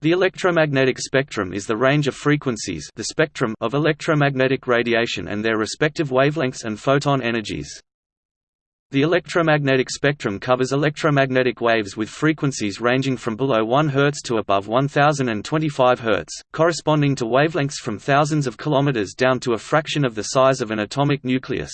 The electromagnetic spectrum is the range of frequencies the spectrum of electromagnetic radiation and their respective wavelengths and photon energies. The electromagnetic spectrum covers electromagnetic waves with frequencies ranging from below 1 Hz to above 1025 Hz, corresponding to wavelengths from thousands of kilometers down to a fraction of the size of an atomic nucleus.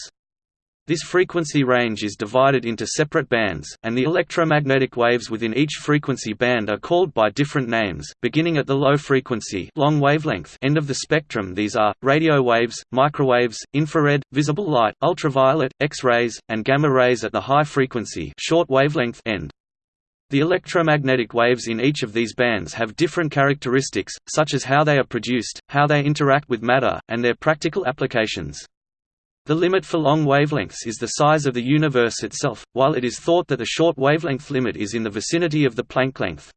This frequency range is divided into separate bands, and the electromagnetic waves within each frequency band are called by different names, beginning at the low frequency long wavelength end of the spectrum these are, radio waves, microwaves, infrared, visible light, ultraviolet, X-rays, and gamma rays at the high frequency short wavelength end. The electromagnetic waves in each of these bands have different characteristics, such as how they are produced, how they interact with matter, and their practical applications. The limit for long wavelengths is the size of the universe itself, while it is thought that the short wavelength limit is in the vicinity of the Planck length.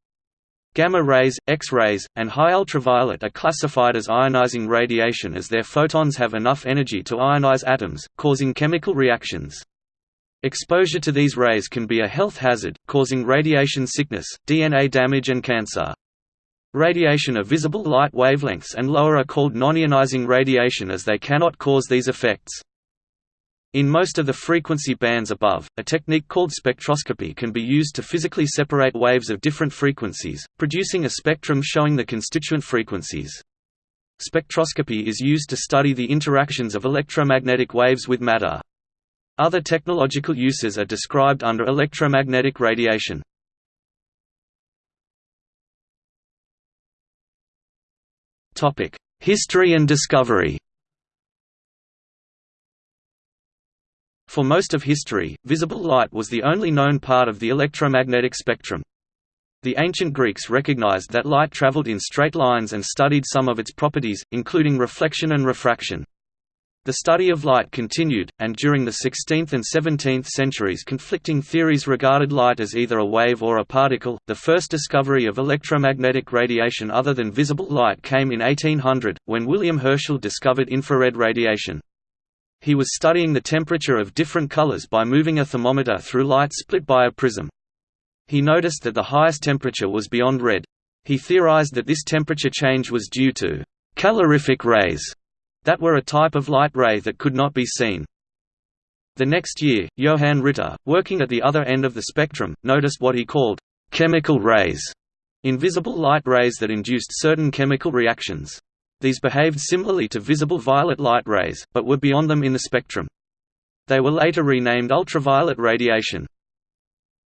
Gamma rays, X-rays, and high ultraviolet are classified as ionizing radiation as their photons have enough energy to ionize atoms, causing chemical reactions. Exposure to these rays can be a health hazard, causing radiation sickness, DNA damage and cancer. Radiation of visible light wavelengths and lower are called non-ionizing radiation as they cannot cause these effects. In most of the frequency bands above, a technique called spectroscopy can be used to physically separate waves of different frequencies, producing a spectrum showing the constituent frequencies. Spectroscopy is used to study the interactions of electromagnetic waves with matter. Other technological uses are described under electromagnetic radiation. History and discovery For most of history, visible light was the only known part of the electromagnetic spectrum. The ancient Greeks recognized that light traveled in straight lines and studied some of its properties, including reflection and refraction. The study of light continued, and during the 16th and 17th centuries conflicting theories regarded light as either a wave or a particle. The first discovery of electromagnetic radiation other than visible light came in 1800, when William Herschel discovered infrared radiation. He was studying the temperature of different colors by moving a thermometer through light split by a prism. He noticed that the highest temperature was beyond red. He theorized that this temperature change was due to calorific rays that were a type of light ray that could not be seen. The next year, Johann Ritter, working at the other end of the spectrum, noticed what he called chemical rays, invisible light rays that induced certain chemical reactions. These behaved similarly to visible violet light rays, but were beyond them in the spectrum. They were later renamed ultraviolet radiation.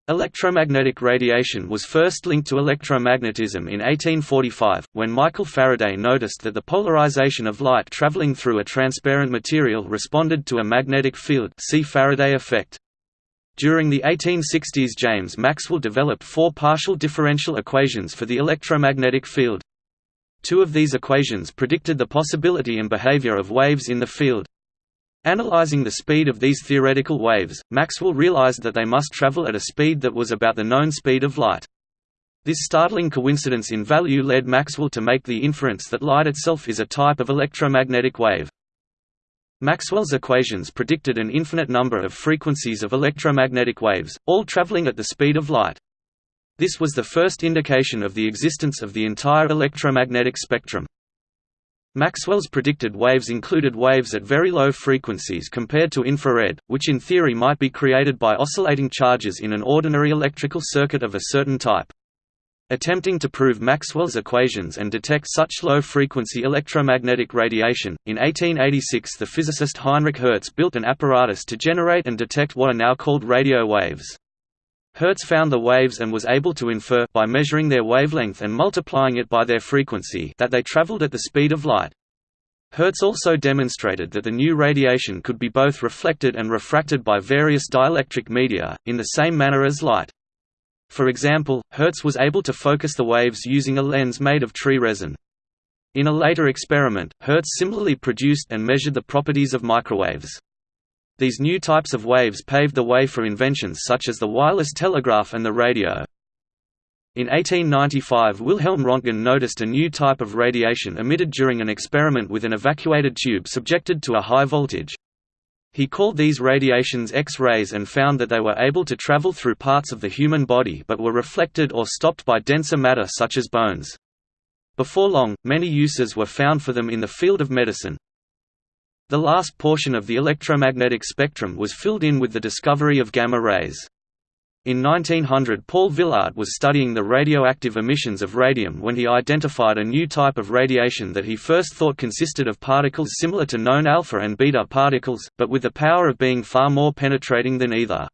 Electromagnetic radiation was first linked to electromagnetism in 1845, when Michael Faraday noticed that the polarization of light traveling through a transparent material responded to a magnetic field see Faraday effect. During the 1860s James Maxwell developed four partial differential equations for the electromagnetic field. Two of these equations predicted the possibility and behavior of waves in the field. Analyzing the speed of these theoretical waves, Maxwell realized that they must travel at a speed that was about the known speed of light. This startling coincidence in value led Maxwell to make the inference that light itself is a type of electromagnetic wave. Maxwell's equations predicted an infinite number of frequencies of electromagnetic waves, all traveling at the speed of light. This was the first indication of the existence of the entire electromagnetic spectrum. Maxwell's predicted waves included waves at very low frequencies compared to infrared, which in theory might be created by oscillating charges in an ordinary electrical circuit of a certain type. Attempting to prove Maxwell's equations and detect such low-frequency electromagnetic radiation, in 1886 the physicist Heinrich Hertz built an apparatus to generate and detect what are now called radio waves. Hertz found the waves and was able to infer by measuring their wavelength and multiplying it by their frequency that they traveled at the speed of light. Hertz also demonstrated that the new radiation could be both reflected and refracted by various dielectric media, in the same manner as light. For example, Hertz was able to focus the waves using a lens made of tree resin. In a later experiment, Hertz similarly produced and measured the properties of microwaves. These new types of waves paved the way for inventions such as the wireless telegraph and the radio. In 1895 Wilhelm Röntgen noticed a new type of radiation emitted during an experiment with an evacuated tube subjected to a high voltage. He called these radiations X-rays and found that they were able to travel through parts of the human body but were reflected or stopped by denser matter such as bones. Before long, many uses were found for them in the field of medicine. The last portion of the electromagnetic spectrum was filled in with the discovery of gamma rays. In 1900 Paul Villard was studying the radioactive emissions of radium when he identified a new type of radiation that he first thought consisted of particles similar to known alpha and beta particles, but with the power of being far more penetrating than either.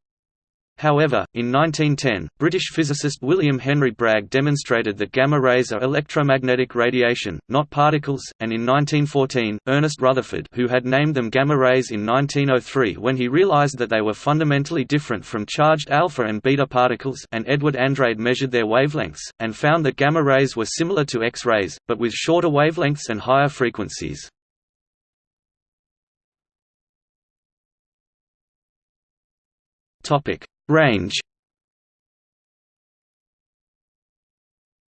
However, in 1910, British physicist William Henry Bragg demonstrated that gamma rays are electromagnetic radiation, not particles, and in 1914, Ernest Rutherford who had named them gamma rays in 1903 when he realized that they were fundamentally different from charged alpha and beta particles and Edward Andrade measured their wavelengths, and found that gamma rays were similar to X-rays, but with shorter wavelengths and higher frequencies. Topic Range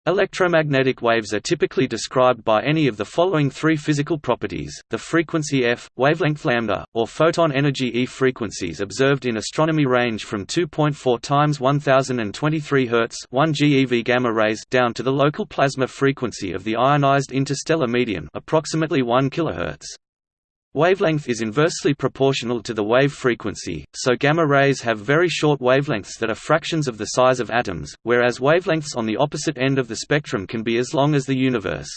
Electromagnetic waves are typically described by any of the following three physical properties, the frequency f, wavelength lambda, or photon energy E. Frequencies observed in astronomy range from 2.4 times 1023 Hz 1 GeV gamma rays down to the local plasma frequency of the ionized interstellar medium approximately 1 kHz. Wavelength is inversely proportional to the wave frequency, so gamma rays have very short wavelengths that are fractions of the size of atoms, whereas wavelengths on the opposite end of the spectrum can be as long as the universe.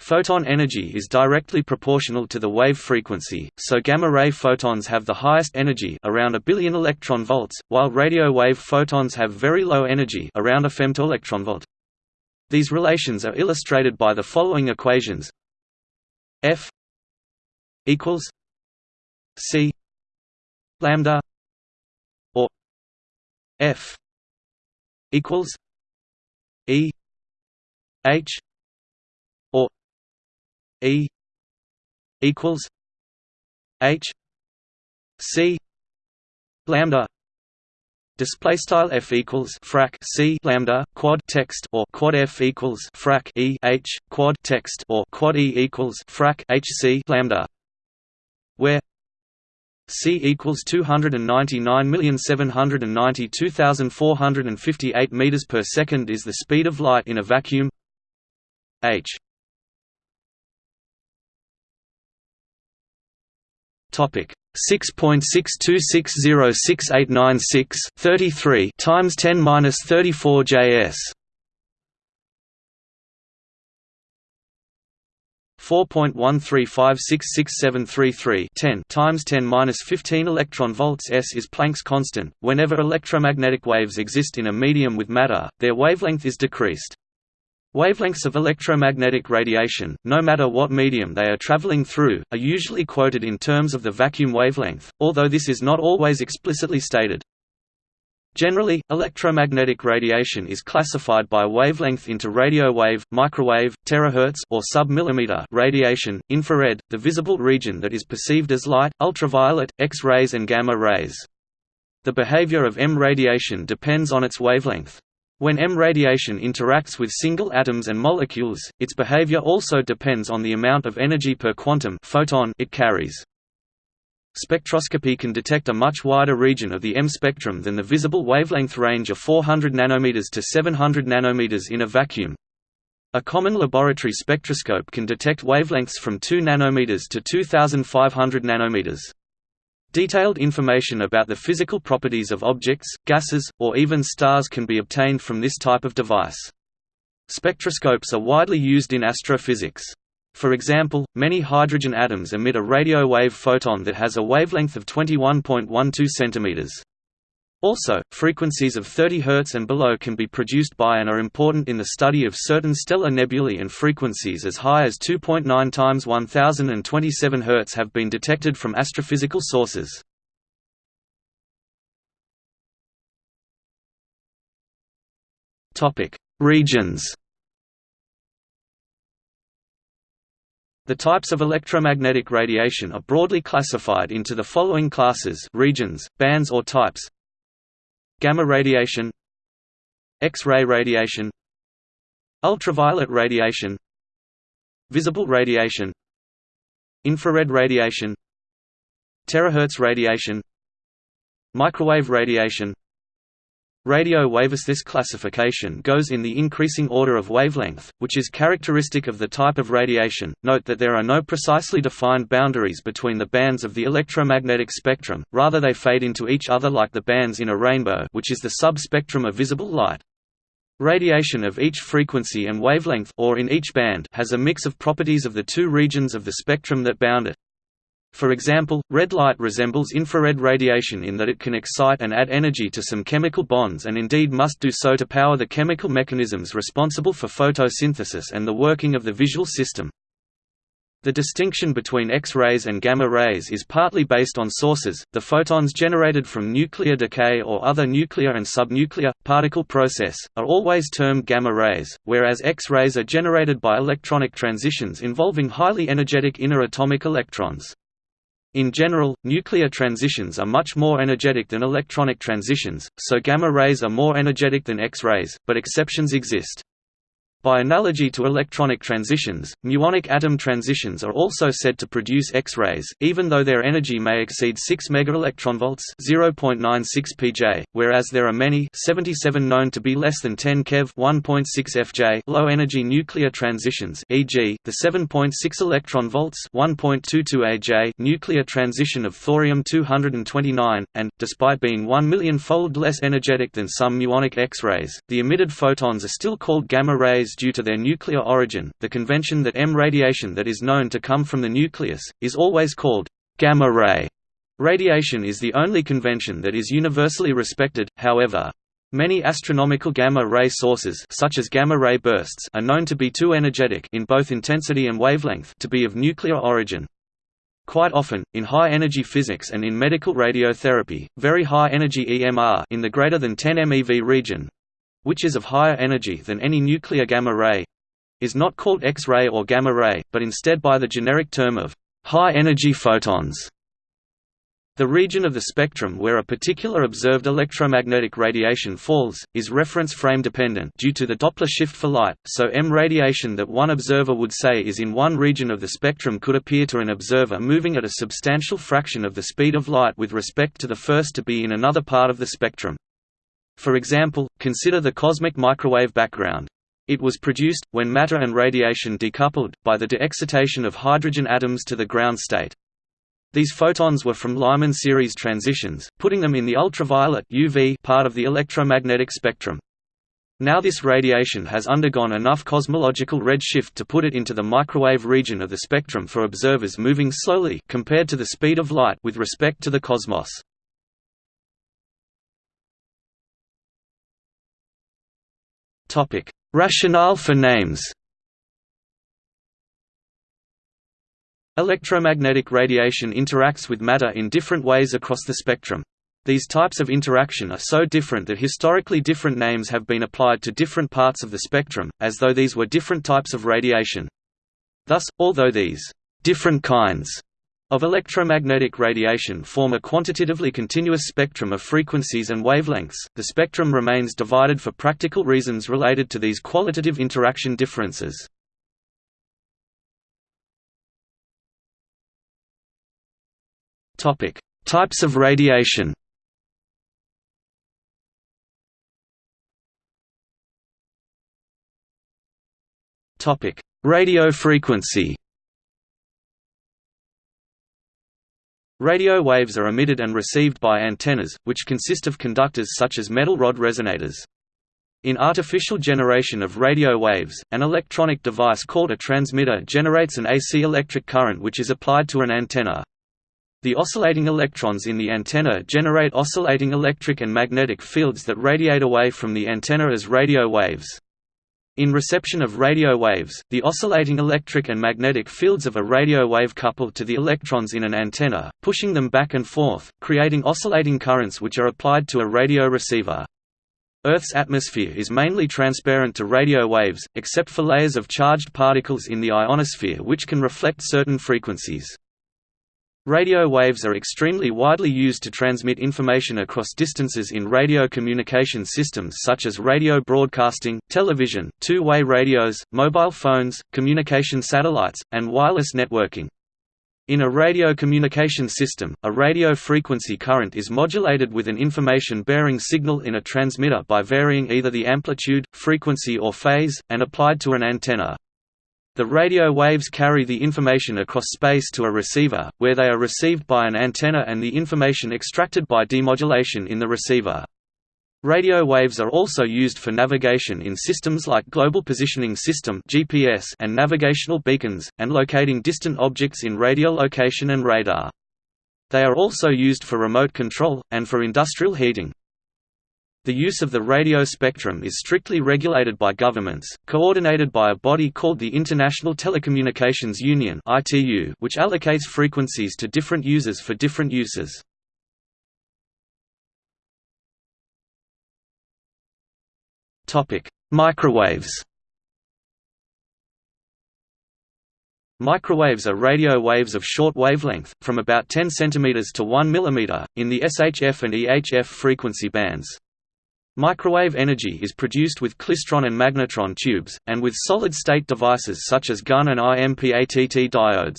Photon energy is directly proportional to the wave frequency, so gamma-ray photons have the highest energy around a billion electron volts, while radio wave photons have very low energy around a femtoelectronvolt. These relations are illustrated by the following equations F equals C lambda or F equals E H or E equals H C lambda Display style f equals frac c lambda quad text or quad f equals frac e h quad text or quad e equals frac h c lambda where C equals 299,792,458 meters per second is the speed of light in a vacuum. H. Topic 6.62606896 33 times 10 minus 34 JS 4.1356673 10 times 10 minus 15 electron volts s is Planck's constant. Whenever electromagnetic waves exist in a medium with matter, their wavelength is decreased. Wavelengths of electromagnetic radiation, no matter what medium they are traveling through, are usually quoted in terms of the vacuum wavelength, although this is not always explicitly stated. Generally, electromagnetic radiation is classified by wavelength into radio wave, microwave, terahertz or sub-millimeter radiation, infrared, the visible region that is perceived as light, ultraviolet, X-rays and gamma rays. The behavior of EM radiation depends on its wavelength. When EM radiation interacts with single atoms and molecules, its behavior also depends on the amount of energy per quantum photon it carries. Spectroscopy can detect a much wider region of the EM spectrum than the visible wavelength range of 400 nanometers to 700 nanometers in a vacuum. A common laboratory spectroscope can detect wavelengths from 2 nanometers to 2500 nanometers. Detailed information about the physical properties of objects, gases, or even stars can be obtained from this type of device. Spectroscopes are widely used in astrophysics. For example, many hydrogen atoms emit a radio wave photon that has a wavelength of 21.12 cm. Also, frequencies of 30 Hz and below can be produced by and are important in the study of certain stellar nebulae and frequencies as high as 2.9 times 1027 Hz have been detected from astrophysical sources. Regions The types of electromagnetic radiation are broadly classified into the following classes regions, bands or types. Gamma radiation X-ray radiation Ultraviolet radiation Visible radiation Infrared radiation Terahertz radiation Microwave radiation Radio waves This classification goes in the increasing order of wavelength, which is characteristic of the type of radiation. Note that there are no precisely defined boundaries between the bands of the electromagnetic spectrum, rather they fade into each other like the bands in a rainbow which is the sub-spectrum of visible light. Radiation of each frequency and wavelength or in each band has a mix of properties of the two regions of the spectrum that bound it. For example, red light resembles infrared radiation in that it can excite and add energy to some chemical bonds and indeed must do so to power the chemical mechanisms responsible for photosynthesis and the working of the visual system. The distinction between X-rays and gamma rays is partly based on sources, the photons generated from nuclear decay or other nuclear and subnuclear, particle process, are always termed gamma rays, whereas X-rays are generated by electronic transitions involving highly energetic inner atomic electrons. In general, nuclear transitions are much more energetic than electronic transitions, so gamma rays are more energetic than X-rays, but exceptions exist. By analogy to electronic transitions, muonic atom transitions are also said to produce X-rays, even though their energy may exceed 6 megaelectronvolts (0.96 pJ), whereas there are many 77 known to be less than 10 keV (1.6 FJ) low-energy nuclear transitions, e.g., the 7.6 electron volts (1.22 AJ) nuclear transition of thorium-229, and, despite being 1 million-fold less energetic than some muonic X-rays, the emitted photons are still called gamma rays due to their nuclear origin. The convention that EM radiation that is known to come from the nucleus is always called gamma ray. Radiation is the only convention that is universally respected, however. Many astronomical gamma-ray sources such as gamma-ray bursts are known to be too energetic in both intensity and wavelength to be of nuclear origin. Quite often, in high-energy physics and in medical radiotherapy, very high-energy EMR in the greater than 10 MeV region which is of higher energy than any nuclear gamma ray is not called X-ray or gamma ray, but instead by the generic term of high-energy photons. The region of the spectrum where a particular observed electromagnetic radiation falls, is reference frame dependent due to the Doppler shift for light, so EM radiation that one observer would say is in one region of the spectrum could appear to an observer moving at a substantial fraction of the speed of light with respect to the first to be in another part of the spectrum. For example, consider the cosmic microwave background. It was produced, when matter and radiation decoupled, by the de-excitation of hydrogen atoms to the ground state. These photons were from Lyman series transitions, putting them in the ultraviolet UV part of the electromagnetic spectrum. Now this radiation has undergone enough cosmological redshift to put it into the microwave region of the spectrum for observers moving slowly compared to the speed of light with respect to the cosmos. Topic: Rationale for names. Electromagnetic radiation interacts with matter in different ways across the spectrum. These types of interaction are so different that historically different names have been applied to different parts of the spectrum, as though these were different types of radiation. Thus, although these different kinds of electromagnetic radiation form a quantitatively continuous spectrum of frequencies and wavelengths, the spectrum remains divided for practical reasons related to these qualitative interaction differences. Types of radiation. Radio frequency Radio waves are emitted and received by antennas, which consist of conductors such as metal rod resonators. In artificial generation of radio waves, an electronic device called a transmitter generates an AC electric current which is applied to an antenna. The oscillating electrons in the antenna generate oscillating electric and magnetic fields that radiate away from the antenna as radio waves. In reception of radio waves, the oscillating electric and magnetic fields of a radio wave couple to the electrons in an antenna, pushing them back and forth, creating oscillating currents which are applied to a radio receiver. Earth's atmosphere is mainly transparent to radio waves, except for layers of charged particles in the ionosphere which can reflect certain frequencies. Radio waves are extremely widely used to transmit information across distances in radio communication systems such as radio broadcasting, television, two-way radios, mobile phones, communication satellites, and wireless networking. In a radio communication system, a radio frequency current is modulated with an information-bearing signal in a transmitter by varying either the amplitude, frequency or phase, and applied to an antenna. The radio waves carry the information across space to a receiver, where they are received by an antenna and the information extracted by demodulation in the receiver. Radio waves are also used for navigation in systems like Global Positioning System (GPS) and navigational beacons, and locating distant objects in radiolocation and radar. They are also used for remote control, and for industrial heating. The use of the radio spectrum is strictly regulated by governments, coordinated by a body called the International Telecommunications Union which allocates frequencies to different users for different uses. Microwaves Microwaves are radio waves of short wavelength, from about 10 cm to 1 mm, in the SHF and EHF frequency bands. Microwave energy is produced with klystron and magnetron tubes, and with solid-state devices such as Gunn and IMPATT diodes.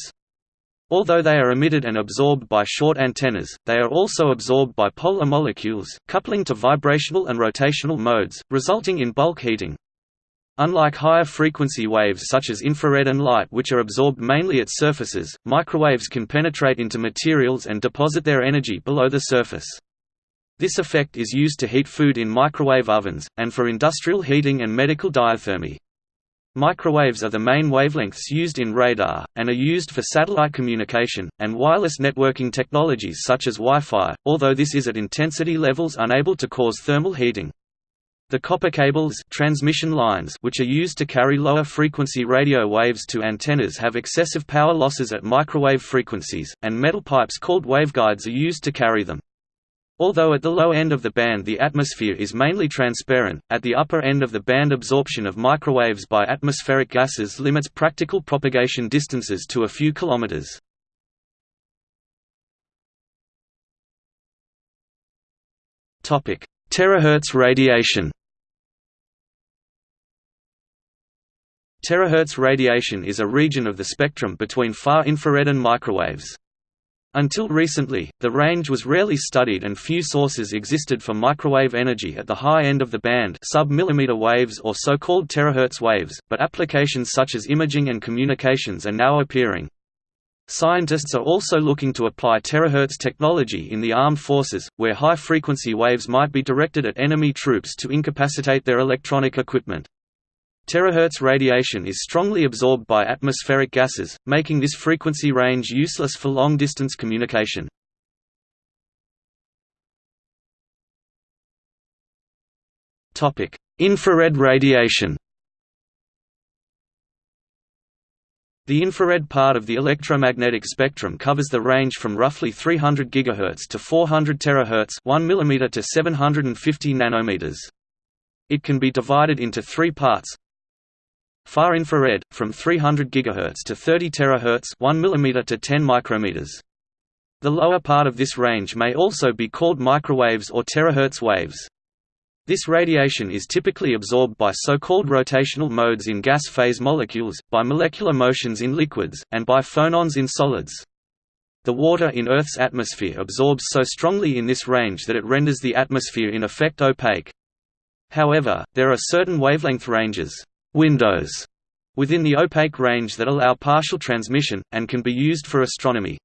Although they are emitted and absorbed by short antennas, they are also absorbed by polar molecules, coupling to vibrational and rotational modes, resulting in bulk heating. Unlike higher frequency waves such as infrared and light which are absorbed mainly at surfaces, microwaves can penetrate into materials and deposit their energy below the surface. This effect is used to heat food in microwave ovens, and for industrial heating and medical diathermy. Microwaves are the main wavelengths used in radar, and are used for satellite communication, and wireless networking technologies such as Wi-Fi, although this is at intensity levels unable to cause thermal heating. The copper cables transmission lines which are used to carry lower frequency radio waves to antennas have excessive power losses at microwave frequencies, and metal pipes called waveguides are used to carry them. Although at the low end of the band the atmosphere is mainly transparent, at the upper end of the band absorption of microwaves by atmospheric gases limits practical propagation distances to a few kilometers. Terahertz radiation Terahertz radiation is a region of the spectrum between far infrared and microwaves. Until recently, the range was rarely studied and few sources existed for microwave energy at the high end of the band sub-millimeter waves or so-called terahertz waves, but applications such as imaging and communications are now appearing. Scientists are also looking to apply terahertz technology in the armed forces, where high-frequency waves might be directed at enemy troops to incapacitate their electronic equipment. Terahertz radiation is strongly absorbed by atmospheric gases, making this frequency range useless for long-distance communication. Infrared radiation The infrared part of the electromagnetic spectrum covers the range from roughly 300 GHz to 400 THz 1 mm to 750 nanometers. It can be divided into three parts, Far infrared, from 300 GHz to 30 THz 1 mm to 10 micrometers. The lower part of this range may also be called microwaves or terahertz waves. This radiation is typically absorbed by so-called rotational modes in gas phase molecules, by molecular motions in liquids, and by phonons in solids. The water in Earth's atmosphere absorbs so strongly in this range that it renders the atmosphere in effect opaque. However, there are certain wavelength ranges windows within the opaque range that allow partial transmission, and can be used for astronomy.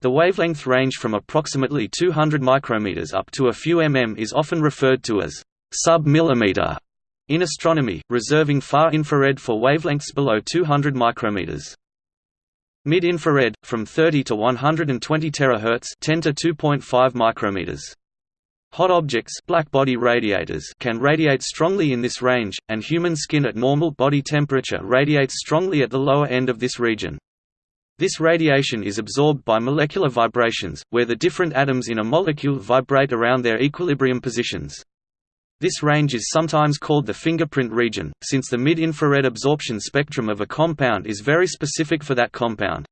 The wavelength range from approximately 200 micrometers up to a few mm is often referred to as sub-millimeter in astronomy, reserving far infrared for wavelengths below 200 micrometers. Mid-infrared, from 30 to 120 terahertz 10 to 2.5 micrometers. Hot objects blackbody radiators can radiate strongly in this range, and human skin at normal body temperature radiates strongly at the lower end of this region. This radiation is absorbed by molecular vibrations, where the different atoms in a molecule vibrate around their equilibrium positions. This range is sometimes called the fingerprint region, since the mid-infrared absorption spectrum of a compound is very specific for that compound.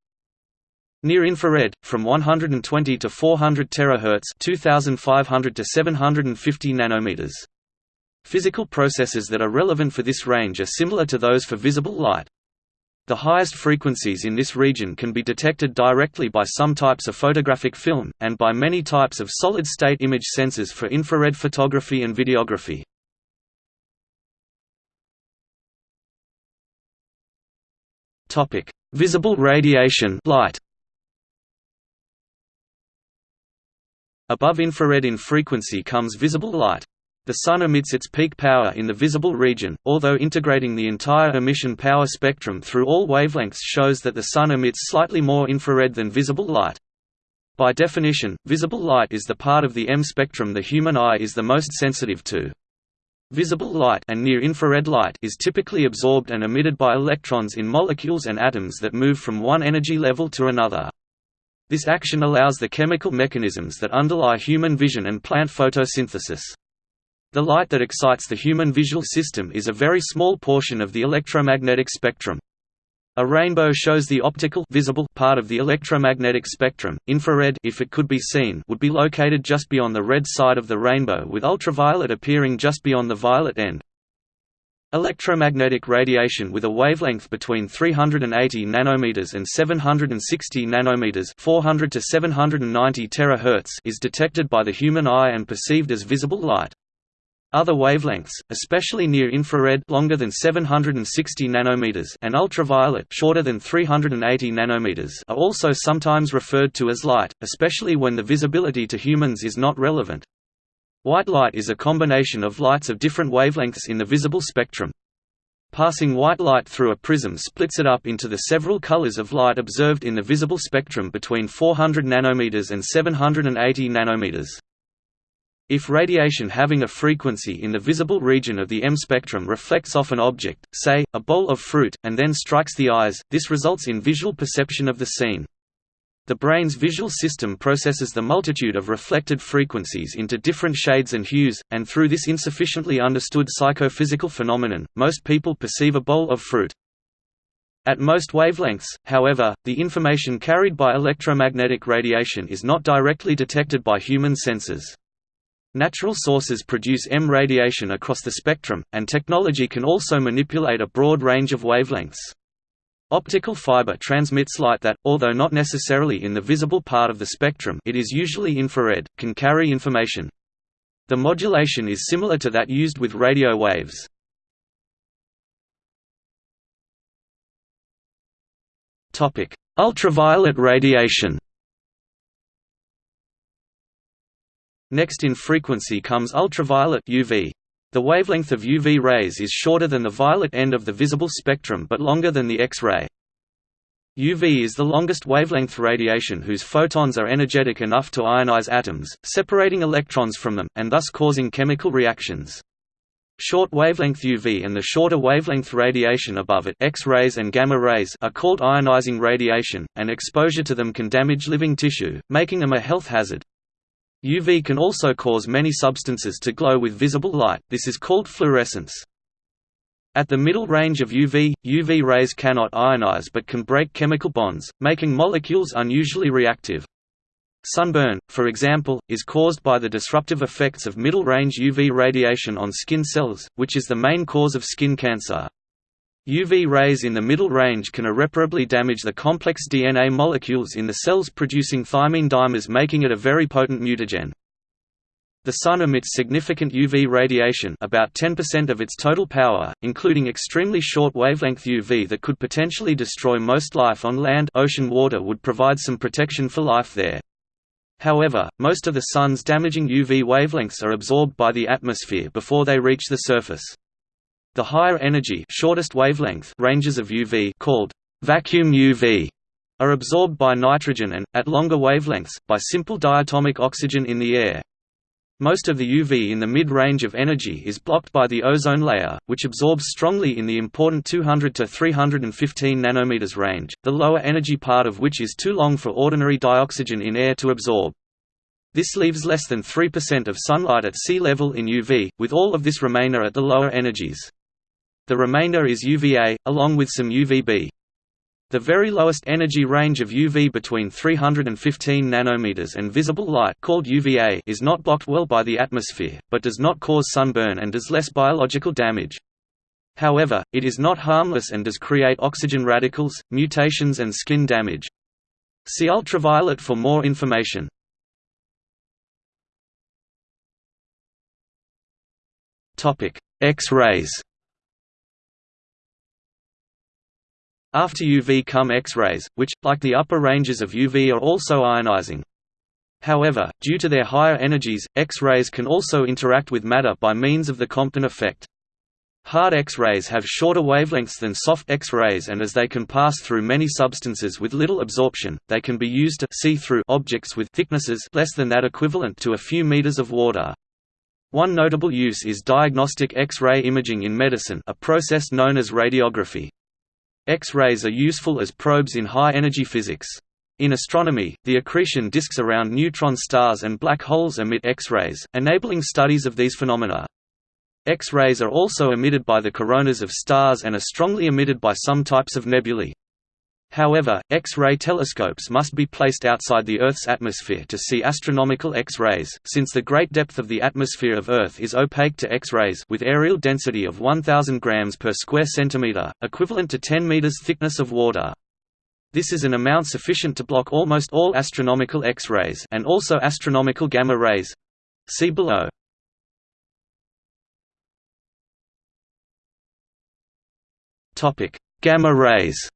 Near infrared, from 120 to 400 terahertz 2500 to 750 nanometers. Physical processes that are relevant for this range are similar to those for visible light. The highest frequencies in this region can be detected directly by some types of photographic film, and by many types of solid-state image sensors for infrared photography and videography. Visible radiation light. Above infrared in frequency comes visible light. The Sun emits its peak power in the visible region, although integrating the entire emission power spectrum through all wavelengths shows that the Sun emits slightly more infrared than visible light. By definition, visible light is the part of the EM spectrum the human eye is the most sensitive to. Visible light and near-infrared light is typically absorbed and emitted by electrons in molecules and atoms that move from one energy level to another. This action allows the chemical mechanisms that underlie human vision and plant photosynthesis. The light that excites the human visual system is a very small portion of the electromagnetic spectrum. A rainbow shows the optical visible part of the electromagnetic spectrum. Infrared if it could be seen would be located just beyond the red side of the rainbow with ultraviolet appearing just beyond the violet end. Electromagnetic radiation with a wavelength between 380 nanometers and 760 nanometers, 400 to 790 terahertz, is detected by the human eye and perceived as visible light. Other wavelengths, especially near infrared longer than 760 nanometers and ultraviolet shorter than 380 nanometers are also sometimes referred to as light, especially when the visibility to humans is not relevant. White light is a combination of lights of different wavelengths in the visible spectrum. Passing white light through a prism splits it up into the several colors of light observed in the visible spectrum between 400 nanometers and 780 nanometers. If radiation having a frequency in the visible region of the EM spectrum reflects off an object, say, a bowl of fruit, and then strikes the eyes, this results in visual perception of the scene. The brain's visual system processes the multitude of reflected frequencies into different shades and hues, and through this insufficiently understood psychophysical phenomenon, most people perceive a bowl of fruit. At most wavelengths, however, the information carried by electromagnetic radiation is not directly detected by human senses. Natural sources produce EM radiation across the spectrum, and technology can also manipulate a broad range of wavelengths. Optical fiber transmits light that, although not necessarily in the visible part of the spectrum it is usually infrared, can carry information. The modulation is similar to that used with radio waves. Ultraviolet radiation Next in frequency comes ultraviolet UV. The wavelength of UV rays is shorter than the violet end of the visible spectrum but longer than the X-ray. UV is the longest wavelength radiation whose photons are energetic enough to ionize atoms, separating electrons from them, and thus causing chemical reactions. Short wavelength UV and the shorter wavelength radiation above it X-rays and gamma rays are called ionizing radiation, and exposure to them can damage living tissue, making them a health hazard. UV can also cause many substances to glow with visible light, this is called fluorescence. At the middle range of UV, UV rays cannot ionize but can break chemical bonds, making molecules unusually reactive. Sunburn, for example, is caused by the disruptive effects of middle-range UV radiation on skin cells, which is the main cause of skin cancer. UV rays in the middle range can irreparably damage the complex DNA molecules in the cells producing thymine dimers making it a very potent mutagen. The Sun emits significant UV radiation about 10% of its total power, including extremely short wavelength UV that could potentially destroy most life on land ocean water would provide some protection for life there. However, most of the Sun's damaging UV wavelengths are absorbed by the atmosphere before they reach the surface. The higher energy shortest wavelength ranges of UV called vacuum UV are absorbed by nitrogen and, at longer wavelengths, by simple diatomic oxygen in the air. Most of the UV in the mid-range of energy is blocked by the ozone layer, which absorbs strongly in the important 200 to 315 nanometers range, the lower energy part of which is too long for ordinary dioxygen in air to absorb. This leaves less than 3% of sunlight at sea level in UV, with all of this remainder at the lower energies. The remainder is UVA, along with some UVB. The very lowest energy range of UV between 315 nanometers and visible light called UVA is not blocked well by the atmosphere, but does not cause sunburn and does less biological damage. However, it is not harmless and does create oxygen radicals, mutations and skin damage. See ultraviolet for more information. X-rays After UV come X-rays, which, like the upper ranges of UV are also ionizing. However, due to their higher energies, X-rays can also interact with matter by means of the Compton effect. Hard X-rays have shorter wavelengths than soft X-rays and as they can pass through many substances with little absorption, they can be used to see through objects with thicknesses less than that equivalent to a few meters of water. One notable use is diagnostic X-ray imaging in medicine a process known as radiography. X-rays are useful as probes in high-energy physics. In astronomy, the accretion disks around neutron stars and black holes emit X-rays, enabling studies of these phenomena. X-rays are also emitted by the coronas of stars and are strongly emitted by some types of nebulae. However, X-ray telescopes must be placed outside the Earth's atmosphere to see astronomical X-rays, since the great depth of the atmosphere of Earth is opaque to X-rays with areal density of 1000 grams per square centimeter, equivalent to 10 meters thickness of water. This is an amount sufficient to block almost all astronomical X-rays and also astronomical gamma rays. See below. Topic: Gamma rays.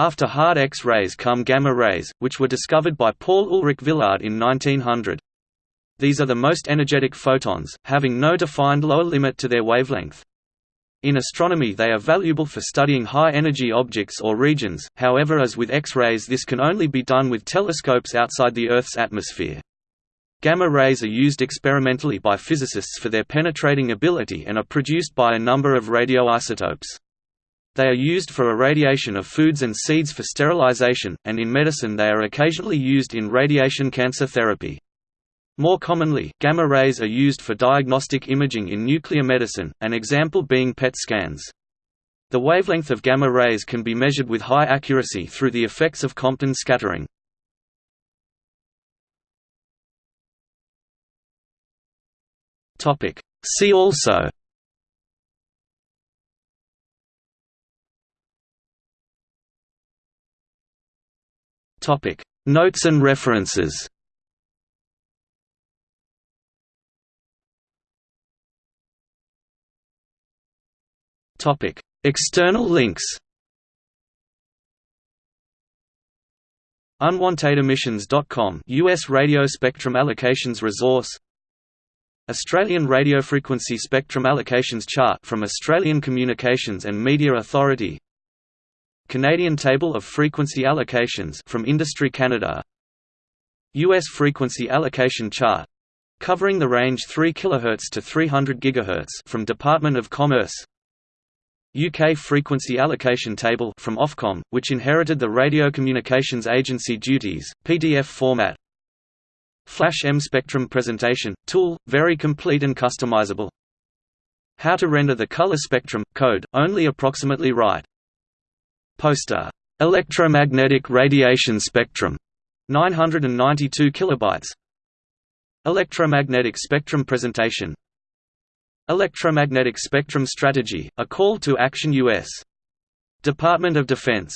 After hard X-rays come gamma rays, which were discovered by Paul Ulrich Villard in 1900. These are the most energetic photons, having no defined lower limit to their wavelength. In astronomy they are valuable for studying high-energy objects or regions, however as with X-rays this can only be done with telescopes outside the Earth's atmosphere. Gamma rays are used experimentally by physicists for their penetrating ability and are produced by a number of radioisotopes. They are used for irradiation of foods and seeds for sterilization, and in medicine they are occasionally used in radiation cancer therapy. More commonly, gamma rays are used for diagnostic imaging in nuclear medicine, an example being PET scans. The wavelength of gamma rays can be measured with high accuracy through the effects of Compton scattering. See also Topic. Notes and references. Topic. External links. UnwantedEmissions.com US radio spectrum allocations resource. Australian radiofrequency spectrum allocations chart from Australian Communications and Media Authority Canadian Table of Frequency Allocations from Industry Canada. US Frequency Allocation Chart covering the range 3 kHz to 300 GHz from Department of Commerce. UK Frequency Allocation Table from Ofcom, which inherited the Radio Communications Agency duties, PDF format. Flash EM Spectrum Presentation, tool, very complete and customizable. How to render the color spectrum, code, only approximately right Poster. Electromagnetic radiation spectrum. 992 kilobytes. Electromagnetic spectrum presentation. Electromagnetic spectrum strategy: A call to action U.S. Department of Defense